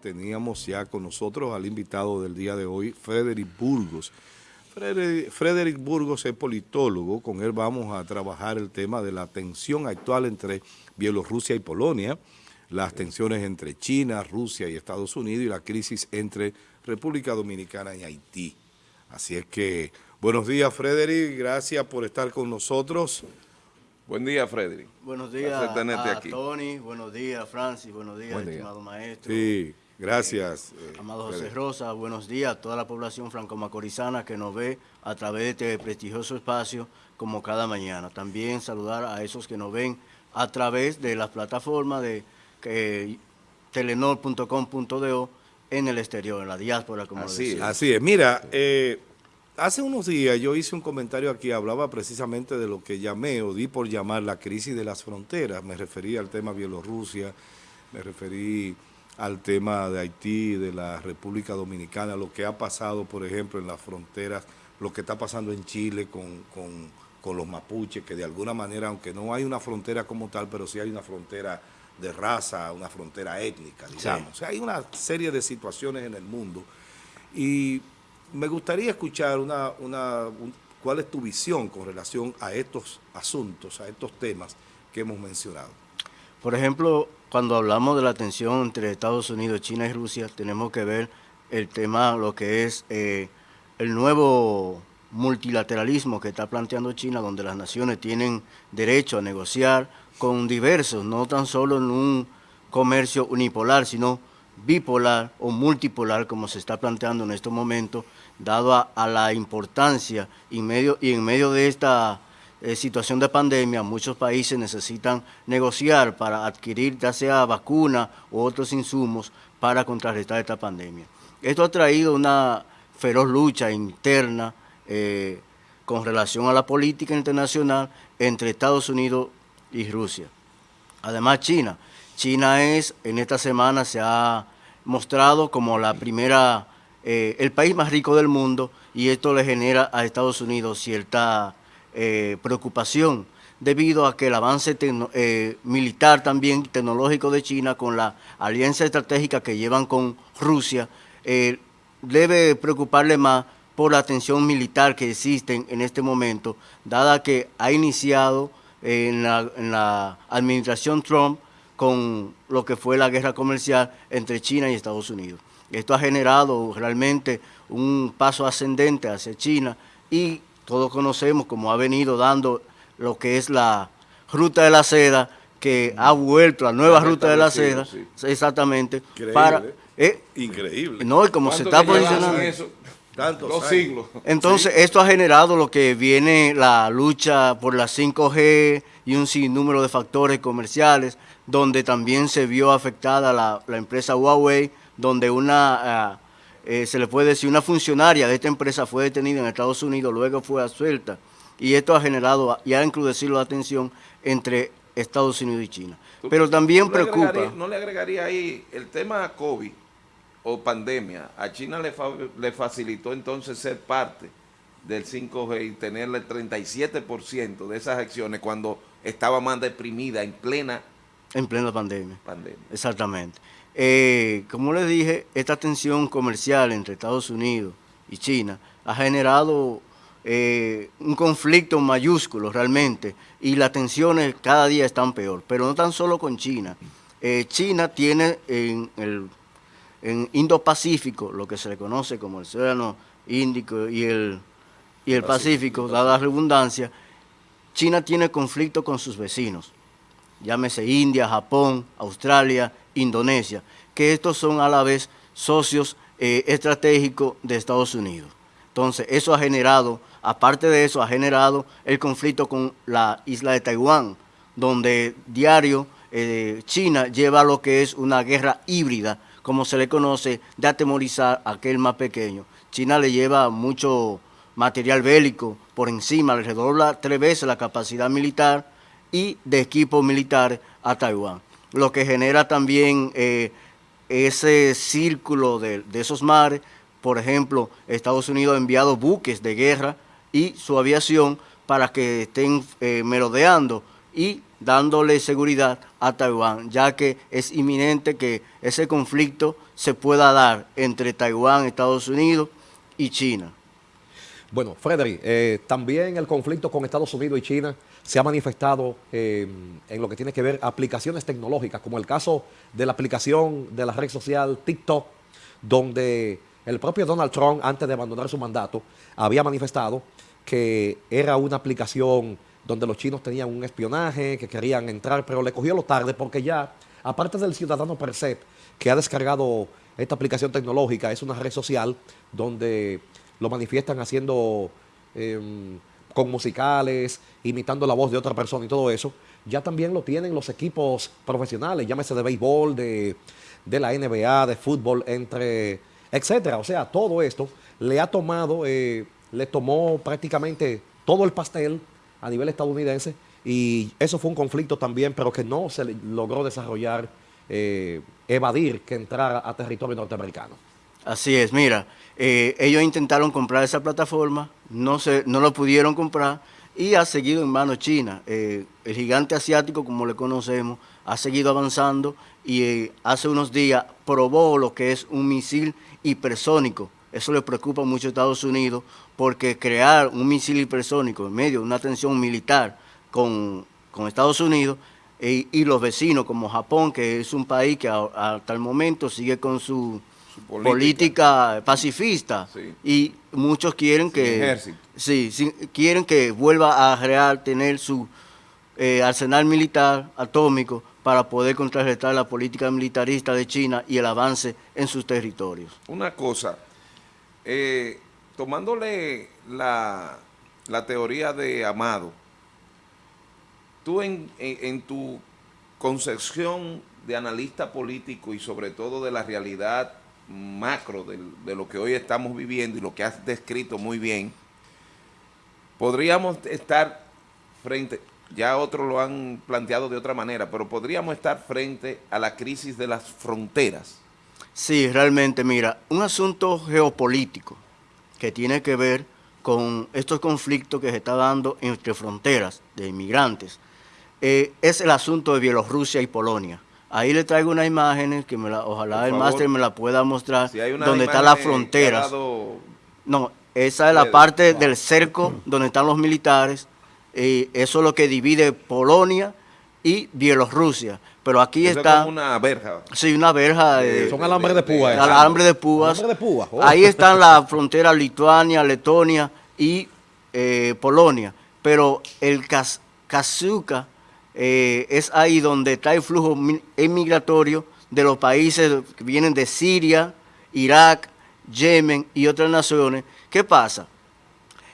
Teníamos ya con nosotros al invitado del día de hoy, Frederick Burgos. Frederick Burgos es politólogo, con él vamos a trabajar el tema de la tensión actual entre Bielorrusia y Polonia, las tensiones entre China, Rusia y Estados Unidos y la crisis entre República Dominicana y Haití. Así es que, buenos días Frederick, gracias por estar con nosotros. Buen día, Frederick. Buenos días a Tony, buenos días, Francis, buenos días, estimado maestro. Sí, gracias. Eh, amado José Rosa, buenos días a toda la población franco-macorizana que nos ve a través de este prestigioso espacio como cada mañana. También saludar a esos que nos ven a través de las plataformas de eh, telenor.com.do en el exterior, en la diáspora, como así, Así es. Mira, eh, Hace unos días yo hice un comentario aquí, hablaba precisamente de lo que llamé o di por llamar la crisis de las fronteras. Me referí al tema Bielorrusia, me referí al tema de Haití, de la República Dominicana, lo que ha pasado, por ejemplo, en las fronteras, lo que está pasando en Chile con, con los mapuches, que de alguna manera, aunque no hay una frontera como tal, pero sí hay una frontera de raza, una frontera étnica, digamos. O sea, hay una serie de situaciones en el mundo. Y me gustaría escuchar una, una cuál es tu visión con relación a estos asuntos, a estos temas que hemos mencionado. Por ejemplo, cuando hablamos de la tensión entre Estados Unidos, China y Rusia, tenemos que ver el tema, lo que es eh, el nuevo multilateralismo que está planteando China, donde las naciones tienen derecho a negociar con diversos, no tan solo en un comercio unipolar, sino bipolar o multipolar, como se está planteando en estos momentos, dado a, la importancia y, medio, y en medio de esta eh, situación de pandemia, muchos países necesitan negociar para adquirir ya sea vacuna u otros insumos para contrarrestar esta pandemia. Esto ha traído una feroz lucha interna eh, con relación a la política internacional entre Estados Unidos y Rusia. Además, China. China es, en esta semana se ha mostrado como la primera eh, el país más rico del mundo y esto le genera a Estados Unidos cierta eh, preocupación debido a que el avance eh, militar también tecnológico de China con la alianza estratégica que llevan con Rusia debe preocuparle más por la tensión militar que existe en este momento, dada que ha iniciado en la administración Trump con lo que fue la guerra comercial entre China y Estados Unidos. Esto ha generado realmente un paso ascendente hacia China y todos conocemos cómo ha venido dando lo que es la ruta de la seda, que ha vuelto la nueva ruta de la seda, exactamente, Increíble. para... Eh, Increíble. No, y como se está posicionando... Eso? Tantos siglos. Entonces, esto ha generado lo que viene la lucha por la 5G y un sinnúmero de factores comerciales, donde también se vio afectada la, la empresa Huawei, donde una, ah, eh, se le puede decir, una funcionaria de esta empresa fue detenida en Estados Unidos, luego fue suelta, y esto ha generado y ha encrudecido la tensión entre Estados Unidos y China. Pero también preocupa... ¿No le agregaría ahí el tema COVID o pandemia? A China le, le facilitó entonces ser parte del 5G y tenerle el 37% de esas acciones cuando estaba más deprimida en plena... En plena pandemia. Pandemia. Exactamente. Eh, como les dije, esta tensión comercial entre Estados Unidos y China ha generado eh, un conflicto mayúsculo realmente y las tensiones cada día están peor, pero no tan solo con China. Eh, China tiene en el en Indo-Pacífico, lo que se le conoce como el Océano Índico y el, y el Pacífico, dada la redundancia, China tiene conflicto con sus vecinos llámese India, Japón, Australia, Indonesia, que estos son a la vez socios eh, estratégicos de Estados Unidos. Entonces, eso ha generado, aparte de eso, ha generado el conflicto con la isla de Taiwán, donde diario eh, China lleva lo que es una guerra híbrida, como se le conoce, de atemorizar a aquel más pequeño. China le lleva mucho material bélico por encima, le redobla tres veces la capacidad militar y de equipos militares a Taiwán, lo que genera también eh, ese círculo de, esos mares. Por ejemplo, Estados Unidos ha enviado buques de guerra y su aviación para que estén eh, merodeando y dándole seguridad a Taiwán, ya que es inminente que ese conflicto se pueda dar entre Taiwán, Estados Unidos y China. Bueno, Frederick, eh, también el conflicto con Estados Unidos y China se ha manifestado eh, en lo que tiene que ver aplicaciones tecnológicas, como el caso de la aplicación de la red social TikTok, donde el propio Donald Trump, antes de abandonar su mandato, había manifestado que era una aplicación donde los chinos tenían un espionaje, que querían entrar, pero le cogió lo tarde porque ya, aparte del ciudadano per se, que ha descargado esta aplicación tecnológica, es una red social donde lo manifiestan haciendo em, con musicales, imitando la voz de otra persona y todo eso, ya también lo tienen los equipos profesionales, llámese de béisbol, de, de la NBA, de fútbol, entre etcétera. O sea, todo esto le ha tomado, eh, le tomó prácticamente todo el pastel a nivel estadounidense y eso fue un conflicto también, pero que no se logró desarrollar, eh, evadir que entrara a territorio norteamericano. Así es, mira, eh, ellos intentaron comprar esa plataforma, no, se, no lo pudieron comprar y ha seguido en manos chinas. el gigante asiático, como le conocemos, ha seguido avanzando y hace unos días probó lo que es un misil hipersónico. Eso le preocupa mucho a Estados Unidos porque crear un misil hipersónico en medio de una tensión militar con, Estados Unidos e, y los vecinos como Japón, que es un país que hasta el momento sigue con su, política. pacifista y muchos quieren que sí, quieren que vuelva a real tener su eh, arsenal militar atómico para poder contrarrestar la política militarista de China y el avance en sus territorios. Una cosa, eh, tomándole la, teoría de Amado, tú en, tu concepción de analista político y sobre todo de la realidad macro de, de, lo que hoy estamos viviendo y lo que has descrito muy bien, podríamos estar frente, ya otros lo han planteado de otra manera, pero podríamos estar frente a la crisis de las fronteras. Sí, realmente, mira, un asunto geopolítico que tiene que ver con estos conflictos que se está dando entre fronteras de inmigrantes, eh, es el asunto de Bielorrusia y Polonia. Ahí le traigo unas imágenes que me la, ojalá el máster me la pueda mostrar, donde están las fronteras. No, esa es la parte del cerco donde están los militares eso es lo que divide Polonia y Bielorrusia. Pero aquí está... una verja. Sí, una verja. son alambres de púas. Alambre de púas. de púas. Oh. Ahí están las fronteras Lituania, Letonia y eh, Polonia. Pero el Kazuka eh, es ahí donde está el flujo migratorio de los países que vienen de Siria, Irak, Yemen y otras naciones. ¿Qué pasa?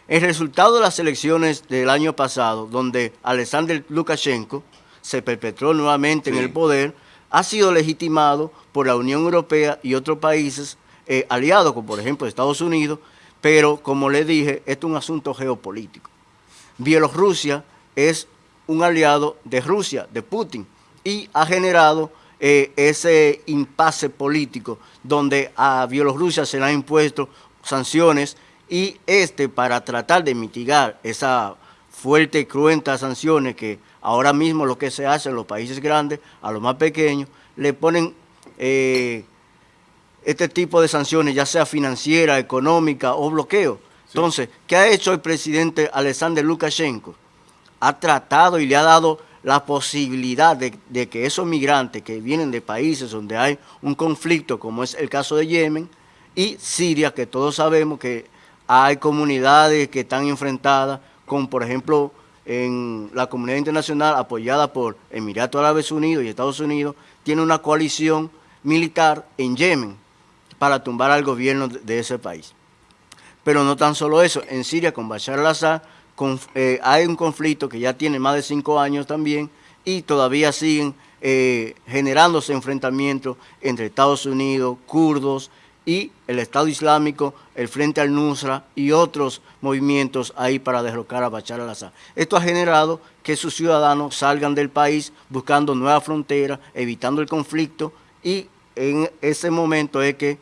El resultado de las elecciones del año pasado, donde Alexander Lukashenko se perpetró nuevamente en el poder, ha sido legitimado por la Unión Europea y otros países eh, aliados, como por ejemplo Estados Unidos, pero como le dije, esto es un asunto geopolítico. Bielorrusia es un aliado de Rusia, de Putin, y ha generado eh, ese impasse político donde a Bielorrusia se le han impuesto sanciones y este para tratar de mitigar esa fuerte y cruenta sanciones que ahora mismo lo que se hace en los países grandes, a los más pequeños, le ponen eh, este tipo de sanciones, ya sea financiera, económica o bloqueo. Entonces, ¿qué ha hecho el presidente Alexander Lukashenko? Ha tratado y le ha dado la posibilidad de, que esos migrantes que vienen de países donde hay un conflicto, como es el caso de Yemen, y Siria, que todos sabemos que hay comunidades que están enfrentadas con, por ejemplo, en la comunidad internacional apoyada por Emiratos Árabes Unidos y Estados Unidos, tiene una coalición militar en Yemen para tumbar al gobierno de ese país. Pero no tan solo eso, en Siria con Bashar al-Assad eh, hay un conflicto que ya tiene más de cinco años también y todavía siguen eh, generándose enfrentamientos entre Estados Unidos, kurdos, y el Estado Islámico, el Frente al-Nusra y otros movimientos ahí para derrocar a Bachar al-Assad. Esto ha generado que sus ciudadanos salgan del país buscando nuevas fronteras, evitando el conflicto y en ese momento es que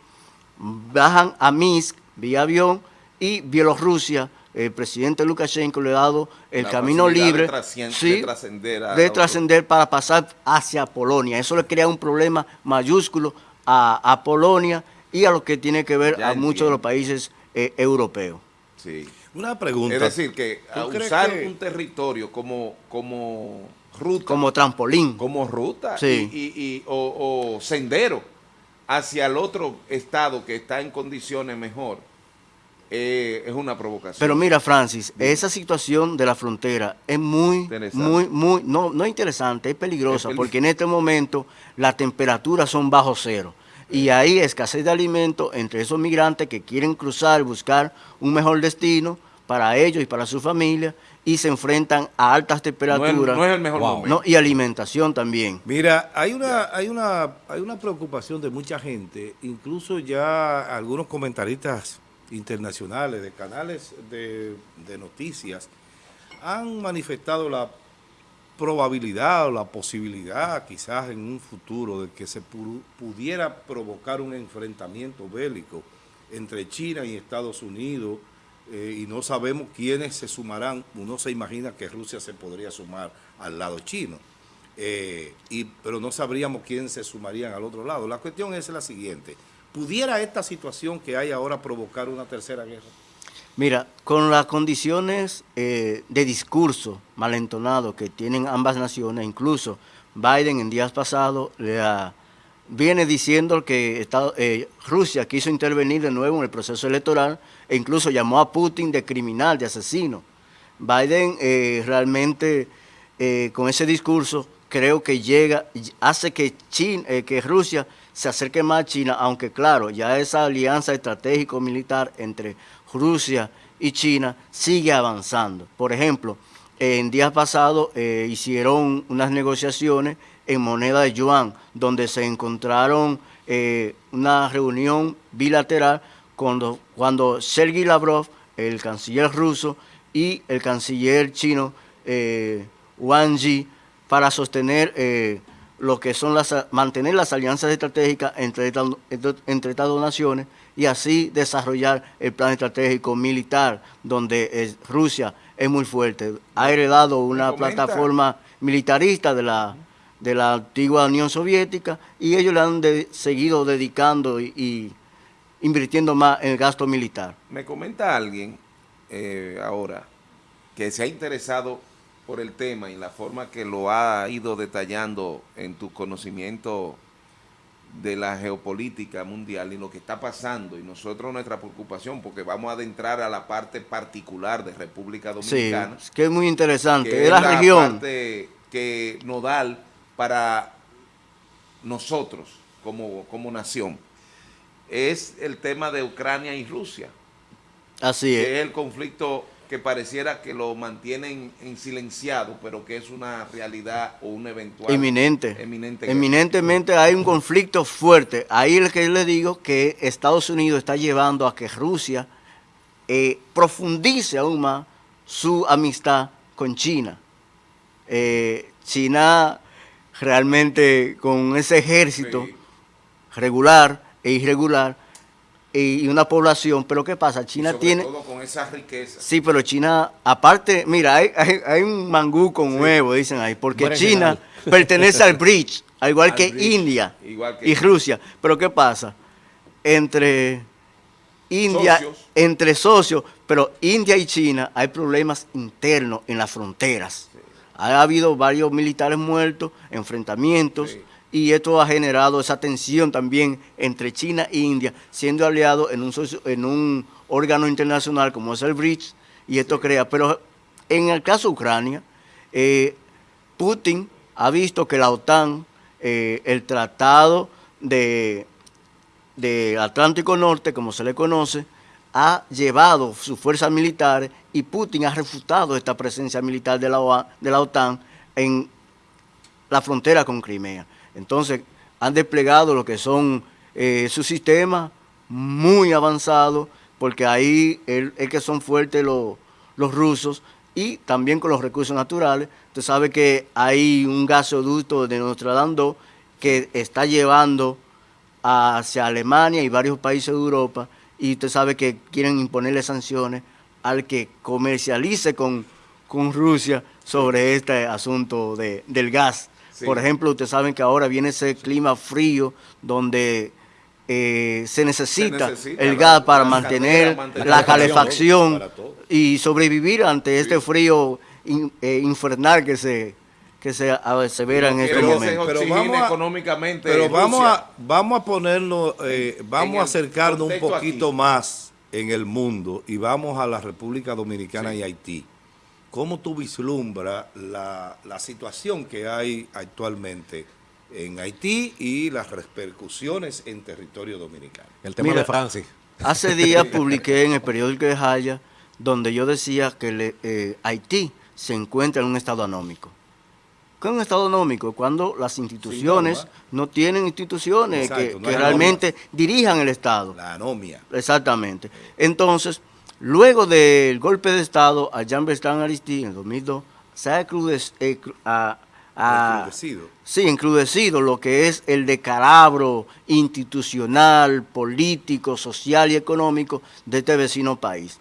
bajan a Minsk vía avión y Bielorrusia el presidente Lukashenko le ha dado el La camino libre de trascien- sí, de trascender de para pasar hacia Polonia. Eso le crea un problema mayúsculo a, a Polonia y a lo que tiene que ver Ya a muchos de los países eh, europeos. Sí. Una pregunta. Es decir, que ¿Tú a crees usar que- un territorio como, como ruta, Como trampolín. como ruta Sí. y, y- y- o, o sendero hacia el otro estado que está en condiciones mejor, eh, es una provocación. Pero mira, Francis, esa situación de la frontera es muy, Interesante. muy, muy, no, no interesante, es peligrosa, Es porque en este momento las temperaturas son bajo cero. Y hay escasez de alimentos entre esos migrantes que quieren cruzar, buscar un mejor destino para ellos y para su familia, y se enfrentan a altas no, es, temperaturas no es el mejor Wow. momento. ¿no? y alimentación también. Mira, hay una, hay una, hay una preocupación de mucha gente, incluso ya algunos comentaristas internacionales de canales de, noticias han manifestado la probabilidad o la posibilidad quizás en un futuro de que se pu- pudiera provocar un enfrentamiento bélico entre China y Estados Unidos eh, y no sabemos quiénes se sumarán. Uno se imagina que Rusia se podría sumar al lado chino, eh, y, pero no sabríamos quién se sumarían al otro lado. La cuestión es la siguiente. ¿Pudiera esta situación que hay ahora provocar una tercera guerra? Mira, con las condiciones eh, de discurso malentonado que tienen ambas naciones, incluso Biden en días pasados le ha- viene diciendo que eh, Rusia quiso intervenir de nuevo en el proceso electoral e incluso llamó a Putin de criminal, de asesino. Biden eh, realmente con ese discurso creo que llega, hace que, China, que Rusia se acerque más a China, aunque claro, ya esa alianza estratégico-militar entre Rusia y China sigue avanzando. Por ejemplo, en días pasados eh, hicieron unas negociaciones en moneda de yuan, donde se encontraron eh, una reunión bilateral cuando, cuando Sergei Lavrov, el canciller ruso, y el canciller chino eh, Wang Yi, para sostener eh, lo que son las mantener las alianzas estratégicas entre estas entre estas dos naciones y así desarrollar el plan estratégico militar donde eh, Rusia es muy fuerte. Ha heredado una plataforma militarista de la de la antigua Unión Soviética y ellos le han de- seguido dedicando y, y invirtiendo más en el gasto militar. Me comenta alguien eh, ahora que se ha interesado por el tema y la forma que lo ha ido detallando en tu conocimiento de la geopolítica mundial y lo que está pasando y nosotros nuestra preocupación porque vamos a adentrar a la parte particular de República sí Dominicana que es muy interesante que es la región. parte que nodal para nosotros como, como nación. Es el tema de Ucrania y Rusia así es. que es el conflicto que pareciera que lo mantienen en silenciado, pero que es una realidad o un eventual Eminente. eminente Eminentemente hay un conflicto fuerte. Ahí es que le digo que Estados Unidos está llevando a que Rusia eh, profundice aún más su amistad con China. Eh, China realmente con ese ejército Sí. regular e irregular y una población, pero ¿qué pasa? Y China sobre tiene... todo con esa riqueza. Sí, pero China, aparte, mira, hay, hay, hay un mangú con huevo, dicen ahí, porque Buen China general. pertenece al BRICS, al igual Al que India igual que- y Rusia. Pero ¿qué pasa? Entre India, Socios. entre socios, pero India y China hay problemas internos en las fronteras. Ha habido varios militares muertos, enfrentamientos, Sí. Y esto ha generado esa tensión también entre China e India, siendo aliados en un, socio- en un órgano internacional como es el BRICS, y esto crea. Pero en el caso de Ucrania, eh, Putin ha visto que la OTAN, eh, el tratado de, de Atlántico Norte, como se le conoce, ha llevado sus fuerzas militares y Putin ha refutado esta presencia militar de la, OA de la OTAN en la frontera con Crimea. Entonces, han desplegado lo que son eh, sus sistemas muy avanzados, porque ahí es que son fuertes los, los rusos y también con los recursos naturales. Usted sabe que hay un gasoducto de Notre Dame 2 que está llevando hacia Alemania y varios países de Europa y usted sabe que quieren imponerle sanciones al que comercialice con, con Rusia sobre este asunto de, del gas. Sí. Por ejemplo, ustedes saben que ahora viene ese clima frío donde eh, se, necesita Se necesita el la- gas para la mantener la la calefacción y sobrevivir ante este frío in- eh, infernal que se, que se asevera en este momento. Pero vamos a- económicamente Pero vamos a, vamos a ponernos, eh, vamos a acercarnos un poquito aquí. más en el mundo y vamos a la República Dominicana y Haití. ¿Cómo tú vislumbras la, la situación que hay actualmente en Haití y las repercusiones en territorio dominicano? El tema Mira, de Francis. Hace días publiqué en el periódico de Jaya donde yo decía que le- eh, Haití se encuentra en un estado anómico. ¿Qué es un estado anómico? Cuando las instituciones no tienen instituciones Exacto, que, no que realmente dirijan el Estado. La anomia. Exactamente. Entonces, luego del golpe de Estado a Jean Bertrand Aristide en 2002, se ha a- a- Encrudecido. Sí, encrudecido lo que es el decalabro institucional, político, social y económico de este vecino país.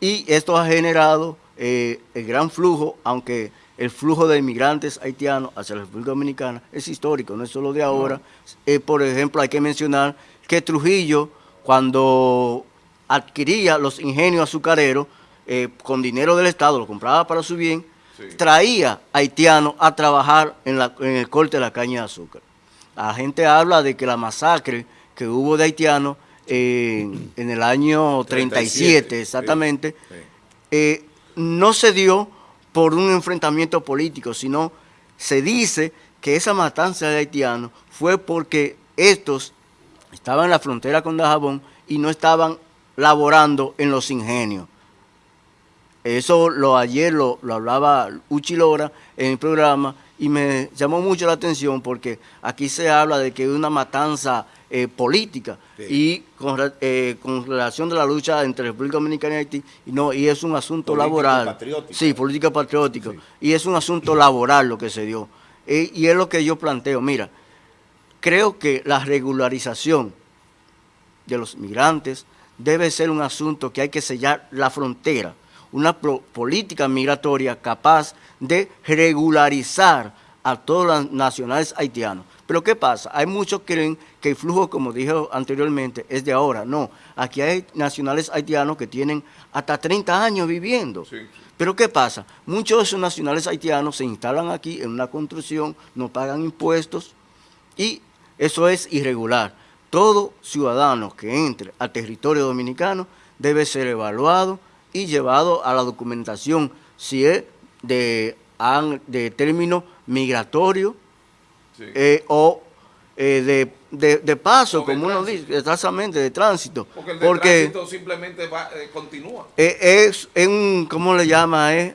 Y esto ha generado eh, el gran flujo, aunque el flujo de inmigrantes haitianos hacia la República Dominicana es histórico, no es solo de ahora. Eh, por ejemplo, hay que mencionar que Trujillo, cuando adquiría los ingenios azucareros, eh, con dinero del Estado, lo compraba para su bien, Sí. traía haitianos a trabajar en, la- en el corte de la caña de azúcar. La gente habla de que la masacre que hubo de haitianos en, en el año 37, 37, exactamente, sí. eh, no se dio por un enfrentamiento político, sino se dice que esa matanza de haitianos fue porque estos estaban en la frontera con Dajabón y no estaban laborando en los ingenios. Eso lo ayer lo, lo hablaba Uchi Lora en el programa y me llamó mucho la atención porque aquí se habla de que es una matanza eh, política Sí. y con, eh, con relación de la lucha entre República Dominicana y Haití, y no, y es un asunto Político laboral. patriótico. Sí, política patriótica. Y es un asunto laboral lo que se dio. Eh, y es lo que yo planteo. Mira, creo que la regularización de los migrantes debe ser un asunto que hay que sellar la frontera, una política migratoria capaz de regularizar a todos los nacionales haitianos. Pero ¿qué pasa? Hay muchos que creen que el flujo, como dije anteriormente, es de ahora. No, aquí hay nacionales haitianos que tienen hasta 30 años viviendo. Sí. Pero ¿qué pasa? Muchos de esos nacionales haitianos se instalan aquí en una construcción, no pagan impuestos y eso es irregular. Todo ciudadano que entre al territorio dominicano debe ser evaluado y llevado a la documentación, si es de, término migratorio Sí. eh, o eh, de, de- de paso, como uno dice, exactamente, de tránsito. Porque el de tránsito simplemente va, eh, continúa. Es, es un, ¿cómo le llama? Es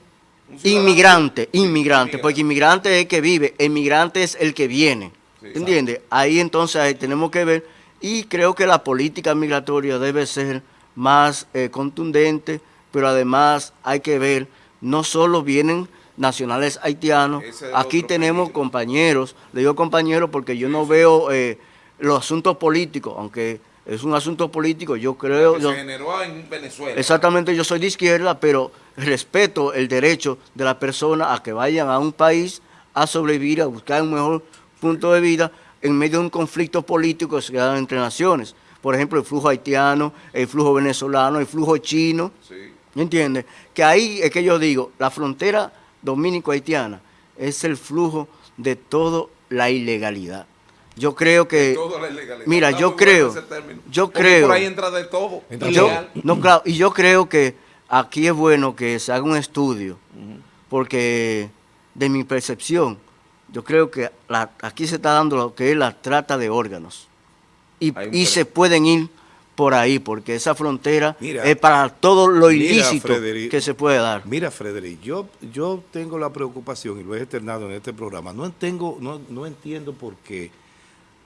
inmigrante, Sí, inmigrante, inmigrante. porque inmigrante es el que vive, emigrante es el que viene. Sí, ¿Entiendes? Ahí entonces ahí tenemos que ver, y creo que la política migratoria debe ser más eh, contundente, pero además hay que ver, no solo vienen nacionales haitianos, aquí tenemos compañeros, le digo compañeros porque yo no veo eh, los asuntos políticos, aunque es un asunto político, yo creo... que yo- se generó en Venezuela. Exactamente, yo soy de izquierda, pero respeto el derecho de la persona a que vayan a un país a sobrevivir, a buscar un mejor punto de vida en medio de un conflicto político que se da entre naciones. Por ejemplo, el flujo haitiano, el flujo venezolano, el flujo chino. Sí. ¿Me entiendes? Que ahí es que yo digo, la frontera dominico-haitiana es el flujo de toda la ilegalidad. Yo creo que... Toda la ilegalidad. Mira, yo creo, yo Porque creo... Por ahí entra de todo. Entra Y yo, no, claro, y yo creo que aquí es bueno que se haga un estudio, porque de mi percepción, yo creo que la- aquí se está dando lo que es la trata de órganos. Y, se pueden ir por ahí, porque esa frontera Mira. es para todo lo Mira, ilícito Frederic. que se puede dar. Mira, Frederic, yo, yo tengo la preocupación, y lo he externado en este programa, no, tengo, no, no entiendo por qué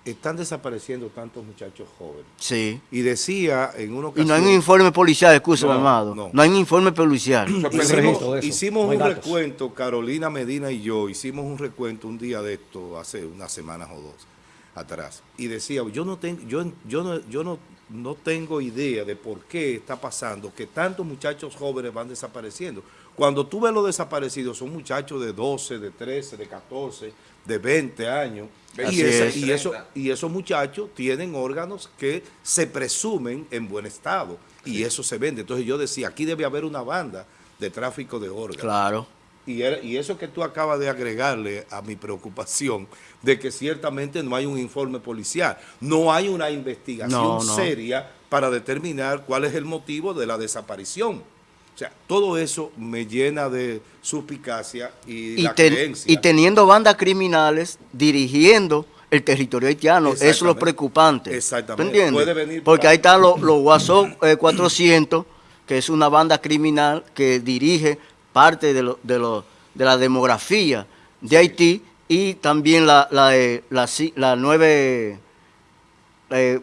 están desapareciendo tantos muchachos jóvenes. Sí. Y decía en una Y ocasión... no hay un informe policial, escúchame, No, amado. no. No. hay un informe policial. Hicimos no hay un datos. recuento, Carolina Medina y yo, hicimos un recuento un día de esto, hace unas semanas o dos atrás. Y decía, yo no tengo, yo, yo no, yo no, no tengo idea de por qué está pasando que tantos muchachos jóvenes van desapareciendo. Cuando tú ves los desaparecidos, son muchachos de 12, de 13, de 14, de 20 años. Y, es. y, eso, 30. y esos muchachos tienen órganos que se presumen en buen estado. Y eso se vende. Entonces yo decía, aquí debe haber una banda de tráfico de órganos. Claro. Y, era- y eso que tú acabas de agregarle a mi preocupación de que ciertamente no hay un informe policial, no hay una investigación No, no. seria para determinar cuál es el motivo de la desaparición. O sea, todo eso me llena de suspicacia y, Y, la ten- creencia. y teniendo bandas criminales dirigiendo el territorio haitiano, eso es lo preocupante. Exactamente. ¿Tú entiendes? Puede venir Porque para- ahí están los, los Guasón eh, 400, que es una banda criminal que dirige parte de, lo- de, lo- de la demografía de Haití y también la, la, la nueve, eh,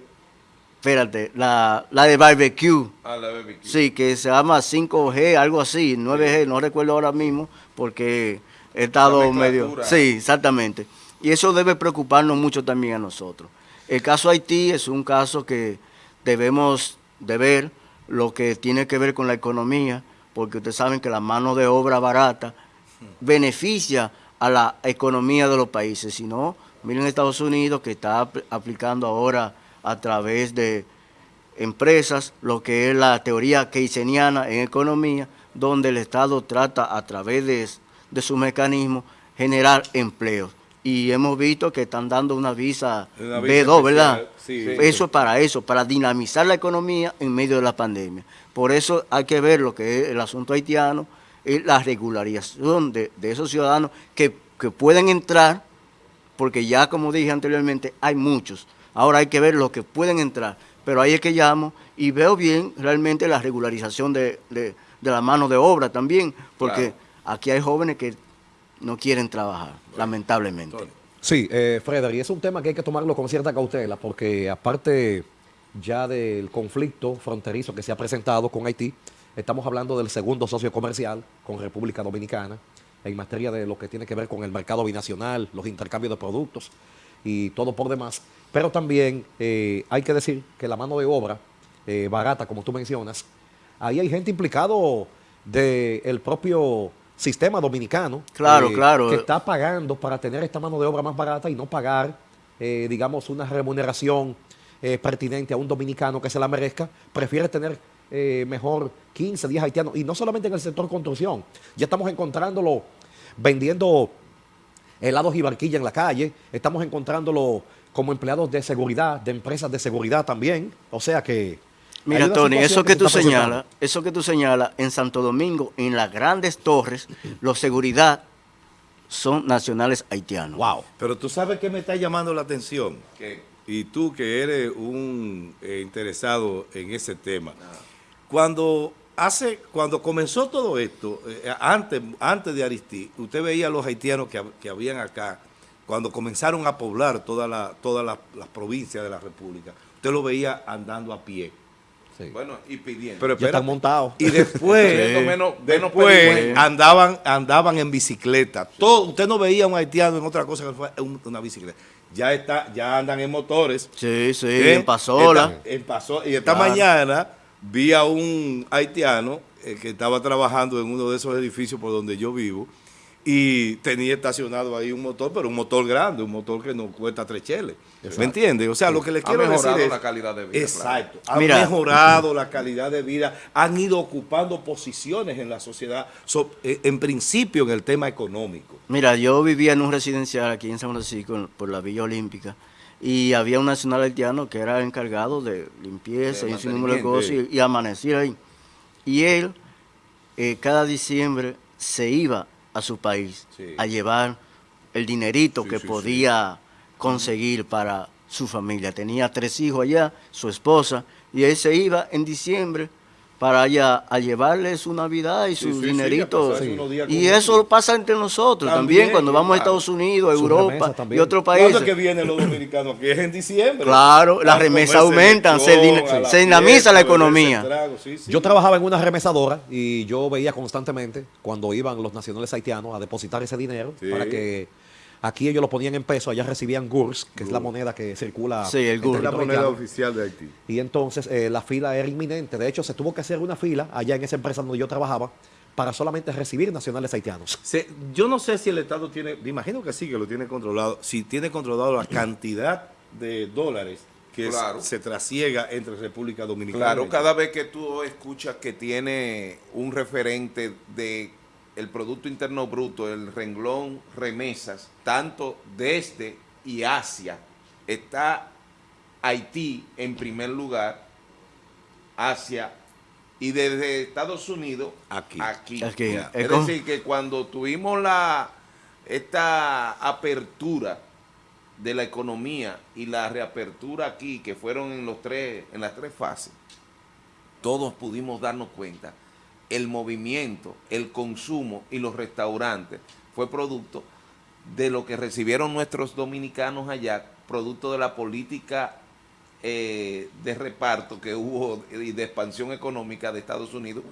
espérate, la, la de barbecue. A la BBQ. Sí, que se llama 5G, algo así, 9G, no recuerdo ahora mismo, porque he estado medio... Sí, exactamente. Y eso debe preocuparnos mucho también a nosotros. El caso Haití es un caso que debemos de ver lo que tiene que ver con la economía, porque ustedes saben que la mano de obra barata beneficia a la economía de los países. Si no, miren Estados Unidos que está apl- aplicando ahora a través de empresas lo que es la teoría keynesiana en economía, donde el Estado trata a través de, de su mecanismo generar empleos. Y hemos visto que están dando una visa, Una visa B2, ¿verdad? sí. Sí. Eso es para eso, para dinamizar la economía en medio de la pandemia. Por eso hay que ver lo que es el asunto haitiano y la regularización de, de esos ciudadanos que, que pueden entrar, porque ya como dije anteriormente, hay muchos. Ahora hay que ver los que pueden entrar. Pero ahí es que llamo y veo bien realmente la regularización de, de- de la mano de obra también, porque Claro. aquí hay jóvenes que no quieren trabajar, lamentablemente. Sí, eh, Frederick, es un tema que hay que tomarlo con cierta cautela porque aparte ya del conflicto fronterizo que se ha presentado con Haití, estamos hablando del segundo socio comercial con República Dominicana en materia de lo que tiene que ver con el mercado binacional, los intercambios de productos y todo por demás. Pero también eh, hay que decir que la mano de obra eh, barata, como tú mencionas, ahí hay gente implicado del propio sistema dominicano. eh, Claro, claro. Que está pagando para tener esta mano de obra más barata y no pagar, digamos, una remuneración pertinente a un dominicano que se la merezca, prefiere tener mejor 15, 10 haitianos. Y no solamente en el sector construcción, ya estamos encontrándolo vendiendo helados y barquilla en la calle, estamos encontrándolo como empleados de seguridad, de empresas de seguridad también. O sea que... Mira, Tony, eso que tú señalas, eso que tú señalas, en Santo Domingo, en las grandes torres, los seguridad son nacionales haitianos. Wow. Pero tú sabes que me está llamando la atención. ¿Qué? Y tú que eres un eh, interesado en ese tema. Cuando hace, cuando comenzó todo esto, eh, antes, antes de Aristí, usted veía a los haitianos que, que habían acá, cuando comenzaron a poblar todas la, todas las las provincias de la República, usted lo veía andando a pie. Sí. Bueno, y pidiendo. Pero ya están montados. Y después, menos, menos después andaban, andaban en bicicleta. Todo, usted no veía a un haitiano en otra cosa que un- una bicicleta. Ya está, ya andan en motores. Sí, sí, ¿eh? en Pasola. En Paso- y esta Claro. mañana vi a un haitiano eh, que estaba trabajando en uno de esos edificios por donde yo vivo y tenía estacionado ahí un motor, pero un motor grande, un motor que no cuesta tres cheles. ¿Me entiendes? O sea, lo que le Ha quiero decir mejorado es... la calidad de vida, Exacto. claro. Han Mira. mejorado la calidad de vida, han ido ocupando posiciones en la sociedad, so- eh, en principio en el tema económico. Mira, yo vivía en un residencial aquí en San Francisco, por la Villa Olímpica, y había un nacional haitiano que era encargado de limpieza De y un sinnúmero de cosas, y, y amanecía ahí. Y él, eh, cada diciembre, se iba a su país Sí. a llevar el dinerito Sí, que sí. podía conseguir para su familia. Tenía tres hijos allá, su esposa, y él se iba en diciembre para allá a llevarle su Navidad y Sí, su sí, y eso pasa entre nosotros también, También, cuando vamos a. Estados Unidos, a Sus Europa y otros ¿Cuándo países. es que vienen los dominicanos aquí? Es en diciembre. Claro, las remesas aumentan, se se dinamiza la economía. trago, sí, sí. Yo trabajaba en una remesadora y yo veía constantemente cuando iban los nacionales haitianos a depositar ese dinero Sí. para que Aquí ellos lo ponían en pesos, allá recibían GURS, que es la moneda que circula. Sí, el GURS. Es la moneda oficial de Haití. Y entonces eh, la fila era inminente. De hecho, se tuvo que hacer una fila allá en esa empresa donde yo trabajaba para solamente recibir nacionales haitianos. Se- yo no sé si el Estado tiene, me imagino que sí, que lo tiene controlado, si tiene controlado la cantidad de dólares que Claro. se trasiega entre República Dominicana. Claro, cada vez que tú escuchas que tiene un referente de el Producto Interno Bruto, el renglón remesas, tanto desde y hacia, está Haití en primer lugar, Asia y desde Estados Unidos Aquí. aquí. Aquí. Es decir, que cuando tuvimos la esta apertura de la economía y la reapertura aquí, que fueron en los tres, en las tres fases, todos pudimos darnos cuenta, el movimiento, el consumo y los restaurantes fue producto de lo que recibieron nuestros dominicanos allá, producto de la política eh, de reparto que hubo y de expansión económica de Estados Unidos.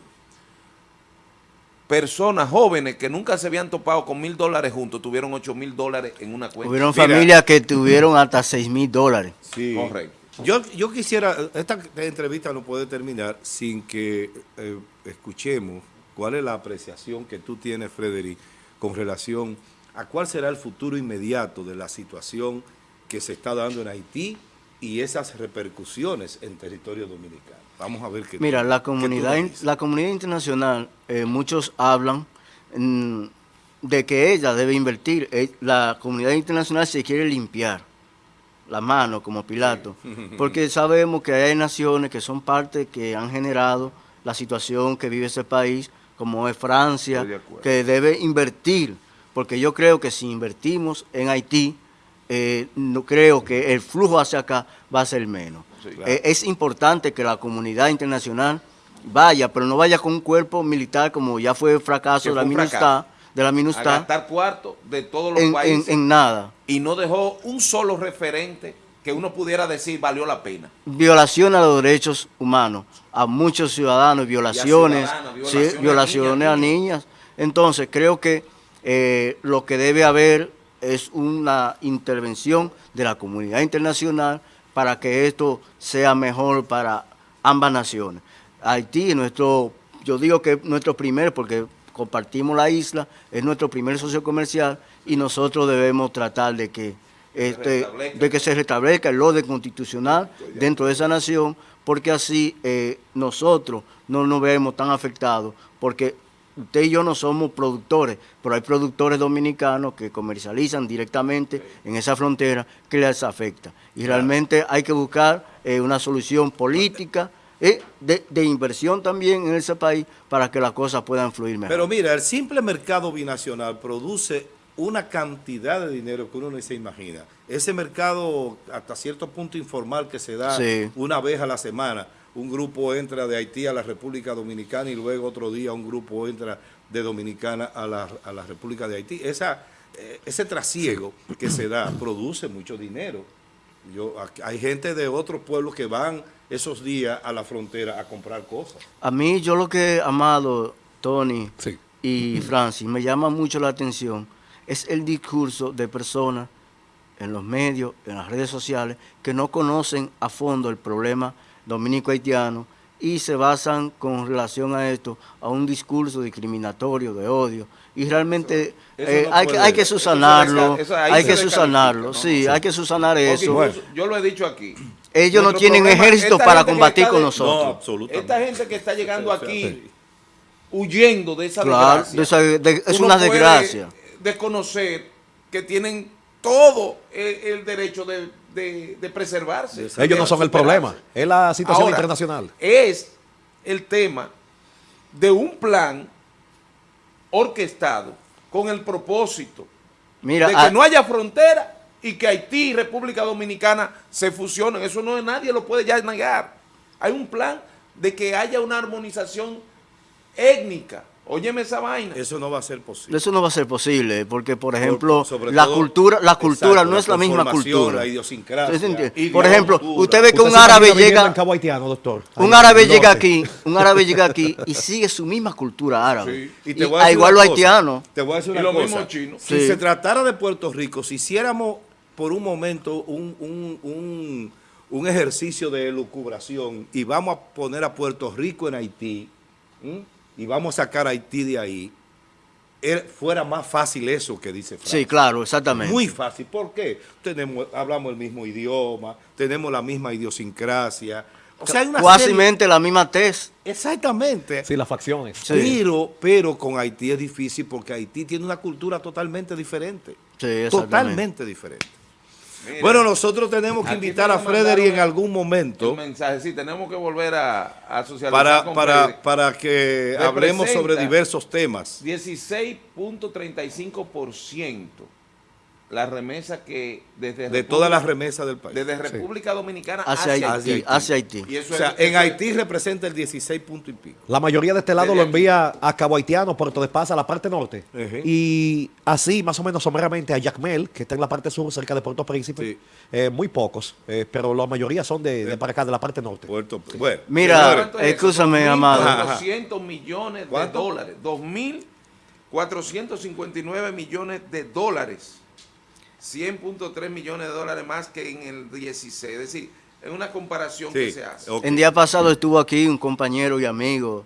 Personas jóvenes que nunca se habían topado con mil dólares juntos, tuvieron ocho mil dólares en una cuenta. Hubieron familias que tuvieron hasta 6 mil dólares. Sí. Correcto. Yo, yo quisiera, esta entrevista no puede terminar sin que eh, escuchemos cuál es la apreciación que tú tienes, Frederic, con relación a cuál será el futuro inmediato de la situación que se está dando en Haití y esas repercusiones en territorio dominicano. Vamos a ver qué Mira, tú- la comunidad, la comunidad internacional, eh, muchos hablan mm, de que ella debe invertir. Eh, La comunidad internacional se quiere limpiar la mano como Pilato, porque sabemos que hay naciones que son parte que han generado la situación que vive ese país, como es Francia, de que debe invertir, porque yo creo que si invertimos en Haití, eh, no creo que el flujo hacia acá va a ser menos. Sí, Eh, es importante que la comunidad internacional vaya, pero no vaya con un cuerpo militar como ya fue el fracaso de la fracaso. de la A MINUSTAH gastar cuarto de todos los en, en- países en nada. Y no dejó un solo referente que uno pudiera decir valió la pena. Violación a los derechos humanos, a muchos ciudadanos, violaciones, sí, violaciones a niñas. Entonces, creo que eh, lo que debe haber es una intervención de la comunidad internacional para que esto sea mejor para ambas naciones. Haití es nuestro, yo digo que es nuestro primer, porque compartimos la isla, es nuestro primer socio comercial y nosotros debemos tratar de que este, de que se restablezca el orden constitucional dentro de esa nación, porque así eh, nosotros no nos vemos tan afectados, porque usted y yo no somos productores, pero hay productores dominicanos que comercializan directamente en esa frontera que les afecta. Y realmente hay que buscar eh, una solución política, eh, de, de inversión también en ese país para que las cosas puedan fluir mejor. Pero mira, el simple mercado binacional produce una cantidad de dinero que uno no se imagina. Ese mercado hasta cierto punto informal que se da Sí. una vez a la semana, un grupo entra de Haití a la República Dominicana y luego otro día un grupo entra de Dominicana a la, a la República de Haití. Esa, eh, ese trasiego que se da produce mucho dinero. Yo, hay gente de otros pueblos que van esos días a la frontera a comprar cosas. A mí, yo lo que, Amado, Tony Sí. y Francis, me llama mucho la atención es el discurso de personas en los medios, en las redes sociales, que no conocen a fondo el problema dominico-haitiano y se basan con relación a esto a un discurso discriminatorio, de odio. Y realmente Eso eh, no hay, que, puede- hay que eso ahí hay que ¿no? sí, Sí. hay que subsanar Porque eso. yo lo he dicho aquí. Ellos no tienen problema- ejército para combatir con de- nosotros. No, absolutamente. Esta gente que está llegando aquí huyendo de esa Claro, desgracia. de esa- de- es uno una desgracia. desconocer que tienen todo el, el derecho de, de- de preservarse. De Ellos no son el problema, es la situación Ahora, internacional. Es el tema de un plan orquestado con el propósito Mira, de que a- no haya frontera y que Haití y República Dominicana se fusionen. Eso no nadie lo puede ya negar. Hay un plan de que haya una armonización étnica Óyeme esa vaina. Eso no va a ser posible. Eso no va a ser posible, porque por ejemplo, sobre la todo- cultura, la cultura exacto, no es la misma cultura. la idiosincrasia, y Por la ejemplo, cultura. usted ve que ¿Usted un árabe llega, Haitiano, doctor? un Ahí, árabe llega aquí, un árabe llega aquí y sigue su misma cultura árabe. Y Y te voy a igual una los cosa, haitianos. Te voy a decir Y una lo cosa. mismo chino. Si se tratara de Puerto Rico, si hiciéramos por un momento un, un- un- un ejercicio de elucubración y vamos a poner a Puerto Rico en Haití. Y vamos a sacar a Haití de ahí, era- fuera más fácil eso que dice Francia. Sí, claro, exactamente. Muy fácil. ¿Por qué? Tenemos, hablamos el mismo idioma, tenemos la misma idiosincrasia. O sea, hay una serie- la misma tez. Exactamente. Sí, las facciones. Sí. Pero, pero con Haití es difícil porque Haití tiene una cultura totalmente diferente. Sí, exactamente. totalmente diferente. Mira, Bueno, nosotros tenemos que invitar a Frederick en algún momento. un mensaje, sí, tenemos que volver a, a socializar para, con para, para que hablemos sobre diversos temas. 16.35% la remesa que desde De todas las remesas del país. desde República Dominicana Hacia hacia, Haití, Haití. hacia Haití. Y eso O sea, es- en es- Haití representa el 16 punto y pico. La mayoría de este lado Desde lo aquí. envía a Cabo Haitiano, Puerto de Paz, a la parte norte. Y así, más o menos someramente, a Yacmel, que está en la parte sur, cerca de Puerto Príncipe. Sí. Eh, muy pocos, eh, pero la mayoría son de, de para acá, de la parte norte. Puerto, bueno, Mira, escúchame, amado. Ajá, ajá. 200 millones de ¿Cuánto? dólares. 2.459 millones de dólares. 100.3 millones de dólares más que en el 16. Es decir, es una comparación que se hace. ok. El día pasado estuvo aquí un compañero y amigo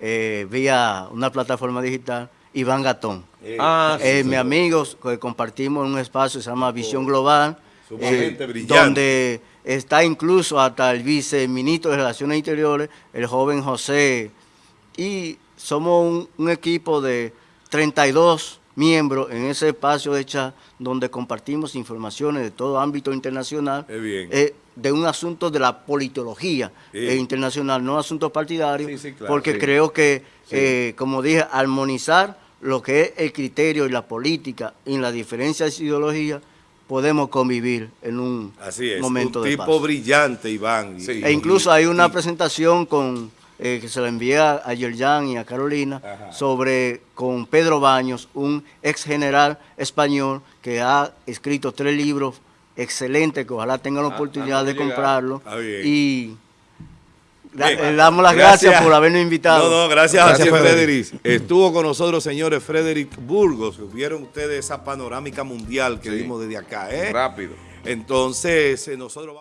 eh, vía una plataforma digital, Iván Gatón. Eh, Ah, sí, Eh, sí. mi amigo, que compartimos en un espacio que se llama Visión Global, brillante. donde está incluso hasta el viceministro de Relaciones Interiores, el joven José, y somos un, un equipo de 32 miembros en ese espacio de chat donde compartimos informaciones de todo ámbito internacional, eh, de un asunto de la politología Sí. eh, internacional, no asuntos partidarios, Sí, sí, claro, porque creo que, eh, como dije, armonizar lo que es el criterio y la política y las diferencias de ideología, podemos convivir en un Así es, momento un de tipo paz. brillante, Iván. y- E incluso hay una y- presentación con eh, que se la envía a Yerjan y a Carolina Ajá. sobre con Pedro Baños, un ex general español que ha escrito tres libros excelentes que ojalá tengan la Ah, oportunidad ah, de comprarlo y le damos las gracias, por habernos invitado. No, no, gracias, Gracias, a. Frederick. Estuvo con nosotros, señores, Frederick Burgos. Vieron ustedes esa panorámica mundial que Sí. vimos desde acá, ¿eh? Rápido. Entonces, eh, nosotros vamos...